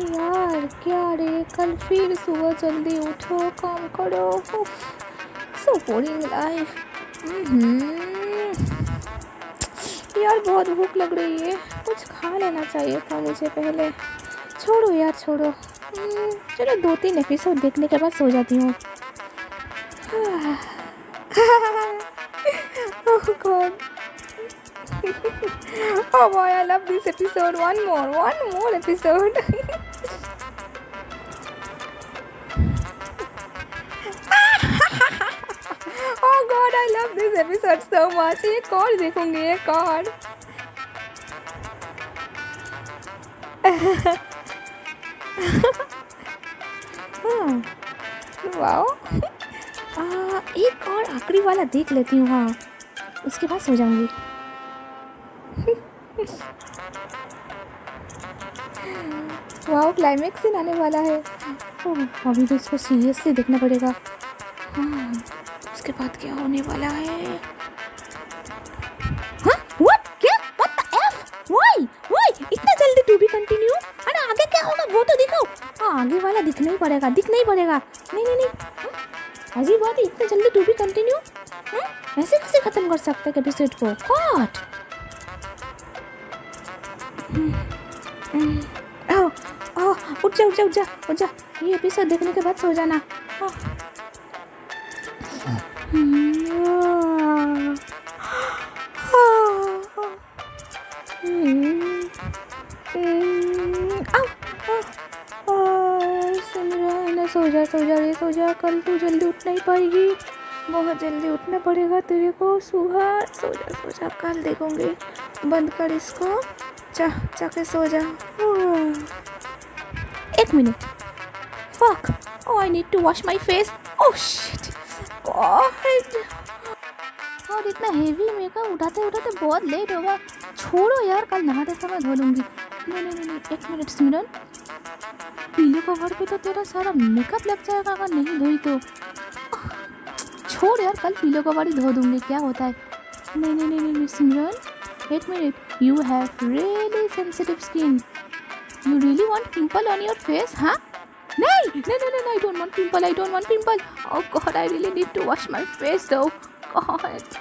यार क्या रे? कल फिर सुबह जल्दी उठो काम करो। सो बोरिंग लाइफ यार बहुत भूख लग रही है। कुछ खा लेना चाहिए था मुझे पहले। छोड़ो यार छोड़ो। हम्म, चलो दो तीन एपिसोड देखने के बाद सो जाती हूँ। Oh god oh boy i love this episode one more one more episode oh god i love this episode so much एक और देखूँगी एक और वाओ एक और आखिरी वाला देख लेती हूँ हाँ उसके बाद सो जाऊँगी वाओ क्लाइमेक्स सीन आने वाला है। अभी तो इसको सीरियसली देखना पड़ेगा। हाँ उसके बाद क्या होने वाला है? हाँ व्हाट क्या? What the F why why इतना जल्दी टू बी कंटिन्यू अरे आगे क्या होगा? वो तो दिखाओ। हाँ आगे वाला दिखना ही पड़ेगा दिखना ही पड़ेगा। नहीं नहीं नहीं। हाँ, अजीब बात है इतना जल्दी टू बी कंटिन्यू ऐसे कैसे खत्म कर सकते हैं एपिसोड को? व्हाट ओह ओह उठ जा उठ जा उठ जा उठ जा ये एपिसोड देखने के बाद सो जाना हाँ। हम्म, हम्म, हम्म, सो जा सो जा रे सो जा कल तू जल्दी उठ नहीं पाएगी बहुत जल्दी उठना पड़ेगा तेरे को सुबह सो जा सो जा कल देखोगे बंद कर इसको जा जाके सो जा। एक minute. Fuck i need to wash my face oh shit god और इतना हेवी मेकअप उठाते उठाते बहुत लेट होगा। छोड़ो यार कल नहाते समय धो लूँगी। नहीं नहीं नहीं एक मिनट सिमरन। पीले कवर पे तो तेरा सारा मेकअप लग जाएगा अगर नहीं धोई तो। छोड़ यार कल पीले कवर ही धो दूँगी क्या होता है? नहीं नहीं नहीं नहीं नहीं, सिमरन एक minute you have really sensitive skin You really want pimple on your face, huh? नहीं नहीं नहीं नहीं I don't want pimple I don't want pimple oh god I really need to wash my face though god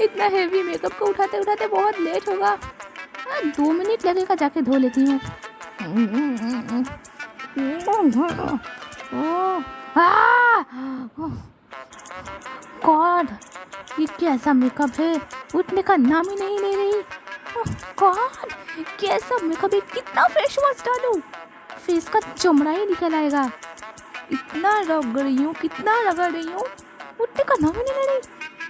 इतना heavy makeup को उठाते उठाते बहुत late होगा हाँ, दो मिनट लगेगा जाके धो लेती हूँ गॉड ये कैसा मेकअप है? उठने का नाम ही नहीं ले रही। गॉड कैसा मेकअप है? कितना फेस वॉश डालूं? फेस का चमड़ा ही निकल आएगा। इतना रगड़ रही हूँ, कितना रगड़ रही हूँ। उठने का नाम ही नहीं ले रही।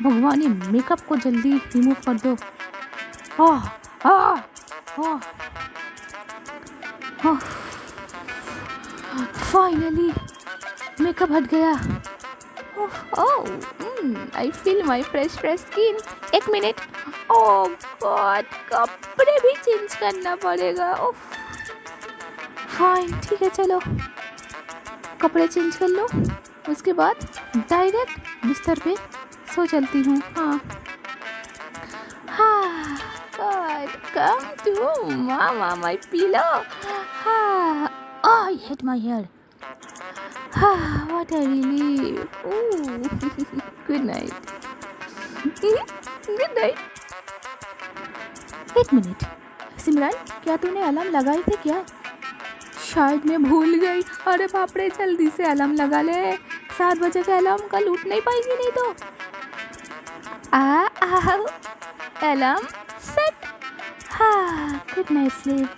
भगवान, ये मेकअप को जल्दी रिमूव कर दो। आह आह आह फाइनली मेकअप हट गया। ओह I feel my fresh fresh skin एक मिनट ओह गॉड कपड़े भी चेंज करना पड़ेगा। ओह फाइन ठीक है चलो। कपड़े चेंज कर लो। उसके बाद डायरेक्ट बिस्तर पे सो चलती हूँ। हाँ। हाँ to mama, my pillow. Ah, oh, I hate my hair. Ah, what a relief. Ooh. Good night. Good night. एक मिनट सिमरन क्या तूने अलार्म लगाई थी क्या? शायद मैं भूल गई। अरे बाप रे जल्दी से अलार्म लगा ले। सात बजे का अलार्म कल उठ नहीं पाएगी नहीं तो। आ आओ। अलार्म सेट हाँ गुड नाइट स्लीप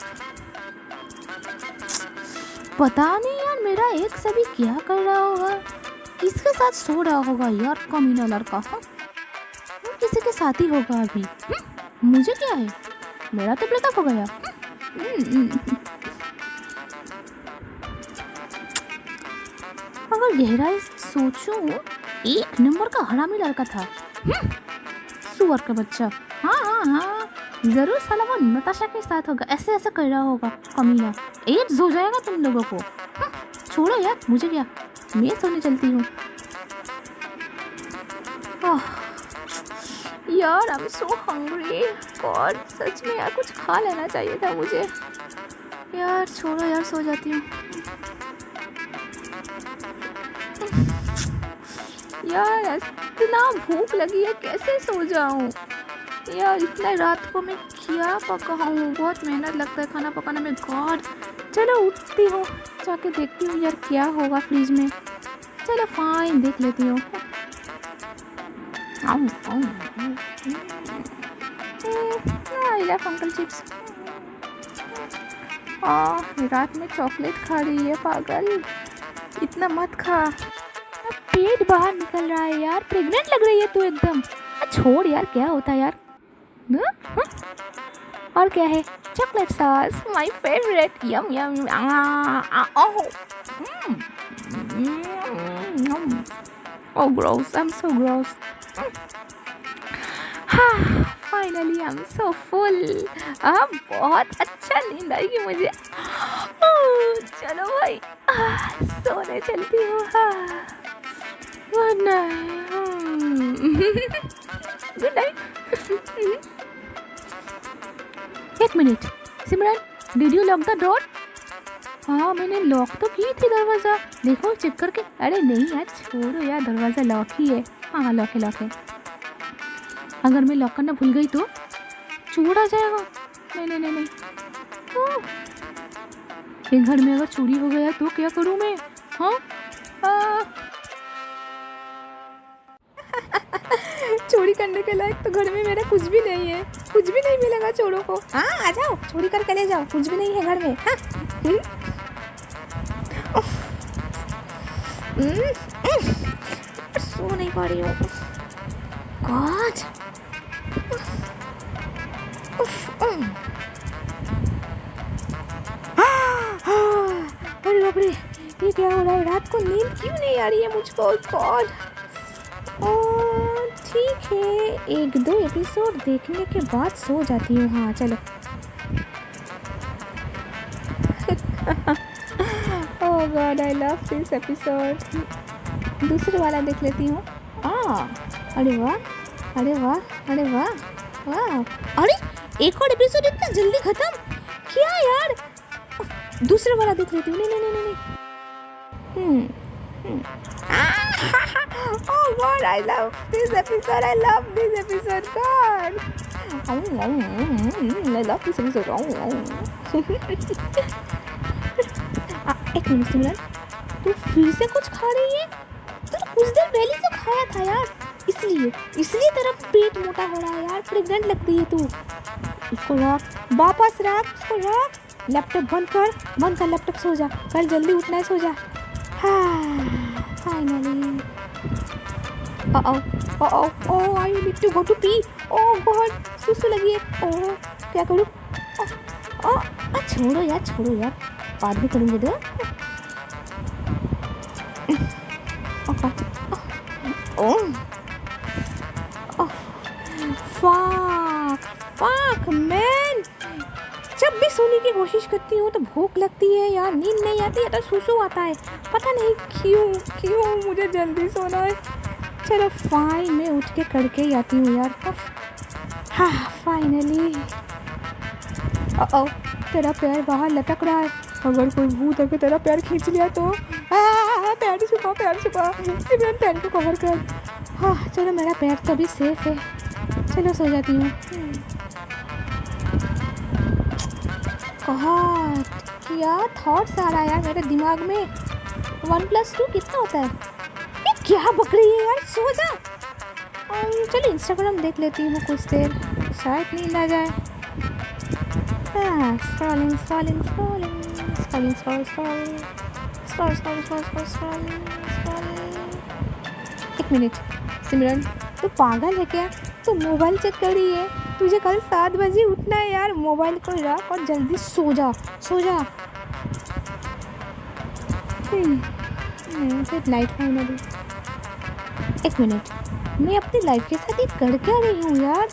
पता नहीं यार मेरा एक सभी क्या कर रहा होगा? किसके साथ सो रहा होगा यार कमीना लड़का हाँ? वो किसी के साथ ही होगा अभी। हम्म, मुझे क्या है? मेरा तो ब्रेकअप हो गया। हम्म, अगर गहराई सोचूं एक नंबर का हरामी लड़का था। हम्म, सुअर का बच्चा। हाँ हाँ हाँ। ज़रूर साला वो नताशा के साथ होगा। ऐसे ऐसे कर रहा होगा कमीना। एड्स हो जाएगा तुम लोगों को। छोड़ो यार मुझे क्या? मैं सोने चलती हूँ। यार I am so hungry god सच में यार, कुछ खा लेना चाहिए था मुझे। यार, छोड़ो यार, सो जाती हूँ। यार, इतना भूख लगी है, कैसे सो जाऊँ? यार, इतना रात को मैं क्या पकाऊँ? बहुत मेहनत लगता है खाना पकाने में। गॉड चलो उठती हूँ। जाके देखती हूँ यार क्या होगा फ्रिज में। चलो फाइन देख लेती हूँ। अंकल चिप्स रात में चॉकलेट खा रही है पागल। इतना मत खा। पेट बाहर निकल रहा है यार। प्रेग्नेंट लग रही है तू एकदम। छोड़ यार, क्या होता है यार? न? और क्या है? Chocolate sauce my favourite yum yum Oh, gross. I'm so gross. Finally I am so full अब बहुत अच्छा नींद आएगी मुझे चलो भाई सोने चलती हूँ good night lock the door हाँ मैंने लॉक तो की थी दरवाज़ा। देखो चेक करके। अरे नहीं यार, छोड़ो यार, दरवाज़ा लॉक ही है। हाँ हाँ लॉक है लॉक है। अगर मैं लॉक करना भूल गई तो? आ जाएगा। नहीं नहीं नहीं नहीं। घर में अगर चोरी हो गया तो क्या करूँ मैं? हाँ? चोरी करने के लायक तो घर में मेरा कुछ भी नहीं है। मिलेगा चोरों को हाँ आ जाओ चोरी करके ले जाओ कुछ भी नहीं है घर में। सो नहीं पा रही हूँ गॉड अरे बाप रे ये क्या हो रहा है रात को नींद क्यों नहीं आ रही है मुझको गॉड ठीक है, एक दो एपिसोड देखने के बाद सो जाती हूँ। हाँ चलो। ओह god I love this episode दूसरे वाला देख लेती हूँ। हाँ अरे वाह अरे वाह अरे वाह वाह। अरे, एक और एपिसोड इतना जल्दी खत्म? क्या यार? दूसरा वाला देख लेती हूँ। नहीं नहीं नहीं नहीं हम्म I love this episode, I love this episode, god. I love this episode एक मिनट सिमरन। तू फिर से कुछ खा रही है? तू तो कुछ देर पहले तो खाया था यार। इसलिए इसलिए तेरा पेट मोटा हो रहा है यार। प्रेग्नेंट लगती है तू। इसको रख। वापस रख, इसको रख। लैपटॉप बंद कर बंद कर, लैपटॉप सो जा। कल जल्दी उठना है, सो जा। हाँ finally Uh oh, uh oh, I need to go to pee. Oh God. जब भी सोने की कोशिश करती हूँ तो भूख लगती है यार. नींद नहीं आती है तो सुसु आता है. पता नहीं क्यों क्यों मुझे जल्दी सोना है. चलो फाइन मैं उठ के करके ही आती हूँ यार। हाँ फाइनली ओ तेरा पैर बाहर लटक रहा है। अगर कोई भूत अगर तेरा पैर खींच लिया तो। पैर छुपा पैर छुपा। सिमरन पैर को कवर कर। हाँ चलो, मेरा पैर तो अभी सेफ़ है। चलो, सो जाती हूँ। गॉड क्या थॉट्स आ रहा है यार मेरे दिमाग में? वन प्लस टू कितना होता है? क्या बक रही है यार? सो जा। चलो इंस्टाग्राम देख लेती हूँ कुछ देर। शायद नींद आ जाए। Scrolling scrolling scrolling scrolling scroll scroll scroll scroll scroll एक मिनट सिमरन तू पागल है क्या? तू मोबाइल चेक कर रही है? तुझे कल सात बजे उठना है यार। मोबाइल को रख और जल्दी सो जा सो जा। गुड नाइट फाइनली एक मिनट। मैं अपनी लाइफ के साथ ये कर क्या रही हूँ यार।